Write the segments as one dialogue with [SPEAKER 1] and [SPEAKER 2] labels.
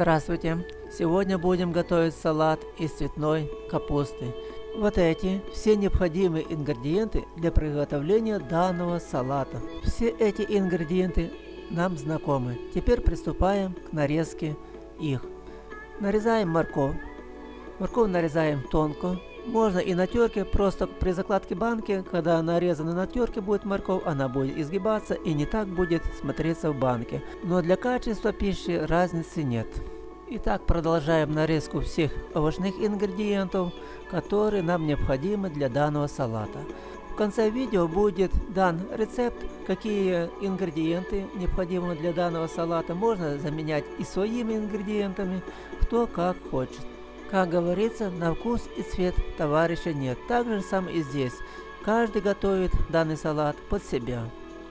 [SPEAKER 1] Здравствуйте! Сегодня будем готовить салат из цветной капусты. Вот эти все необходимые ингредиенты для приготовления данного салата. Все эти ингредиенты нам знакомы. Теперь приступаем к нарезке их. Нарезаем морковь. Морковь нарезаем тонко. Можно и на терке, просто при закладке банки, когда нарезана на терке будет морковь, она будет изгибаться и не так будет смотреться в банке. Но для качества пищи разницы нет. Итак, продолжаем нарезку всех овощных ингредиентов, которые нам необходимы для данного салата. В конце видео будет дан рецепт, какие ингредиенты необходимы для данного салата. Можно заменять и своими ингредиентами, кто как хочет. Как говорится, на вкус и цвет товарища нет. Так же самое и здесь. Каждый готовит данный салат под себя.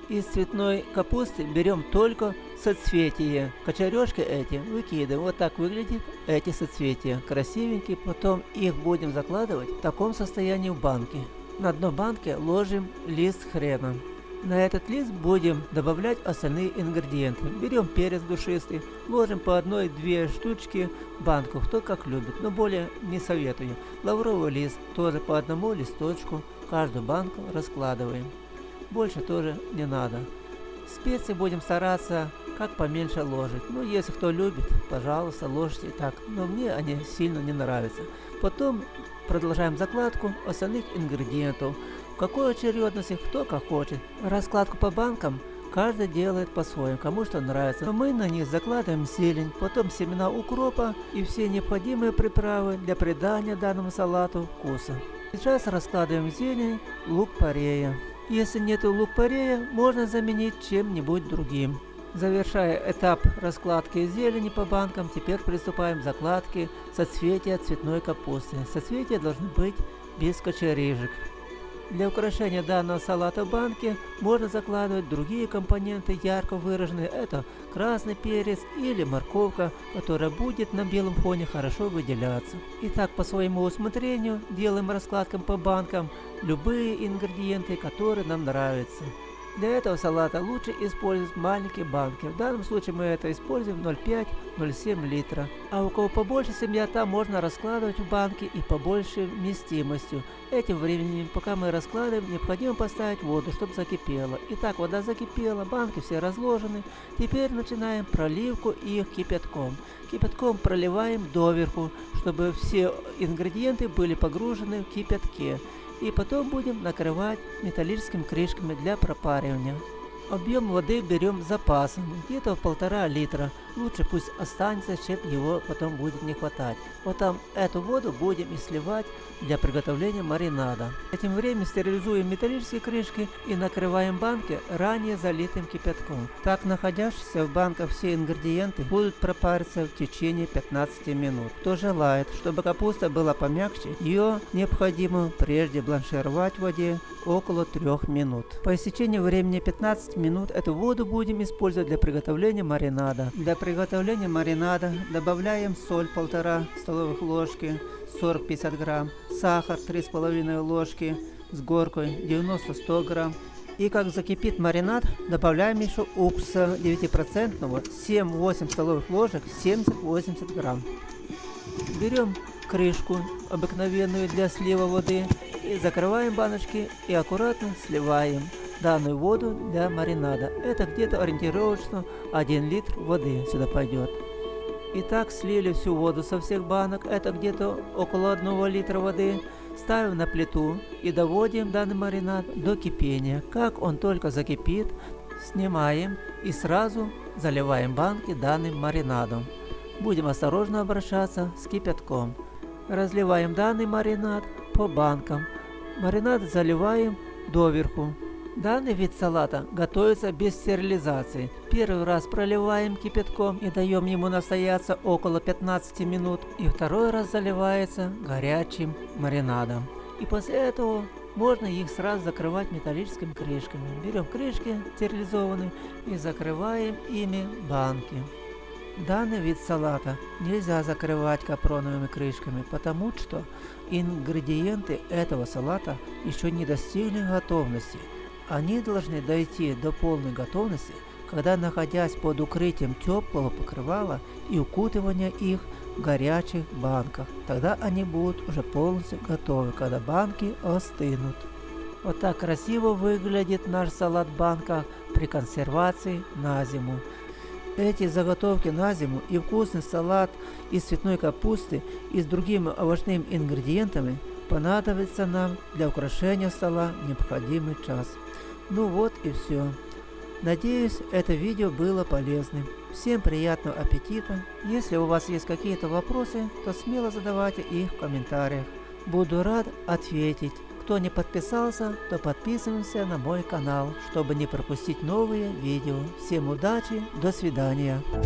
[SPEAKER 1] Из цветной капусты берем только соцветия. Кочережки эти выкидываем. Вот так выглядит эти соцветия. Красивенькие. Потом их будем закладывать в таком состоянии в банке. На дно банки ложим лист хрена. На этот лист будем добавлять остальные ингредиенты. Берем перец душистый, ложим по одной-две штучки в банку, кто как любит, но более не советую. Лавровый лист тоже по одному листочку, каждую банку раскладываем. Больше тоже не надо. Специи будем стараться как поменьше ложить. Ну, если кто любит, пожалуйста, ложите так. Но мне они сильно не нравятся. Потом продолжаем закладку остальных ингредиентов какой очередности кто как хочет. Раскладку по банкам каждый делает по-своему, кому что нравится. Но мы на них закладываем зелень, потом семена укропа и все необходимые приправы для придания данному салату вкуса. Сейчас раскладываем зелень, лук-порея. Если нет лук-порея, можно заменить чем-нибудь другим. Завершая этап раскладки зелени по банкам, теперь приступаем к закладке соцветия цветной капусты. Соцветия должны быть без кочерыжек. Для украшения данного салата в банке можно закладывать другие компоненты ярко выраженные. Это красный перец или морковка, которая будет на белом фоне хорошо выделяться. Итак, по своему усмотрению делаем раскладкам по банкам любые ингредиенты, которые нам нравятся. Для этого салата лучше использовать маленькие банки. В данном случае мы это используем 0,5-0,7 литра. А у кого побольше семья, там можно раскладывать в банки и побольше вместимостью. Этим временем, пока мы раскладываем, необходимо поставить воду, чтобы закипела. Итак, вода закипела, банки все разложены. Теперь начинаем проливку их кипятком. Кипятком проливаем доверху, чтобы все ингредиенты были погружены в кипятке и потом будем накрывать металлическими крышками для пропаривания. Объем воды берем запасом, где-то в полтора литра. Лучше пусть останется, чем его потом будет не хватать. Вот там эту воду будем и сливать для приготовления маринада. Этим временем стерилизуем металлические крышки и накрываем банки ранее залитым кипятком. Так находящиеся в банках все ингредиенты будут пропариться в течение 15 минут. Кто желает, чтобы капуста была помягче, ее необходимо прежде бланшировать в воде около 3 минут. По истечении времени 15 минут эту воду будем использовать для приготовления маринада. Для приготовления маринада добавляем соль 1,5 столовых ложки, 40-50 грамм, сахар 3,5 ложки с горкой 90-100 грамм. И как закипит маринад, добавляем еще уксуса 9% 7-8 столовых ложек 70-80 грамм. Берем крышку обыкновенную для слива воды и закрываем баночки и аккуратно сливаем данную воду для маринада. Это где-то ориентировочно 1 литр воды сюда пойдет. Итак, слили всю воду со всех банок, это где-то около 1 литра воды. Ставим на плиту и доводим данный маринад до кипения. Как он только закипит, снимаем и сразу заливаем банки данным маринадом. Будем осторожно обращаться с кипятком. Разливаем данный маринад по банкам. Маринад заливаем доверху. Данный вид салата готовится без стерилизации. Первый раз проливаем кипятком и даем ему настояться около 15 минут. И второй раз заливается горячим маринадом. И после этого можно их сразу закрывать металлическими крышками. Берем крышки стерилизованные и закрываем ими банки. Данный вид салата нельзя закрывать капроновыми крышками, потому что ингредиенты этого салата еще не достигли готовности. Они должны дойти до полной готовности, когда находясь под укрытием теплого покрывала и укутывания их в горячих банках. Тогда они будут уже полностью готовы, когда банки остынут. Вот так красиво выглядит наш салат в банках при консервации на зиму. Эти заготовки на зиму и вкусный салат из цветной капусты и с другими овощными ингредиентами понадобится нам для украшения стола необходимый час. Ну вот и все. Надеюсь, это видео было полезным. Всем приятного аппетита. Если у вас есть какие-то вопросы, то смело задавайте их в комментариях. Буду рад ответить. Кто не подписался, то подписываемся на мой канал, чтобы не пропустить новые видео. Всем удачи, до свидания.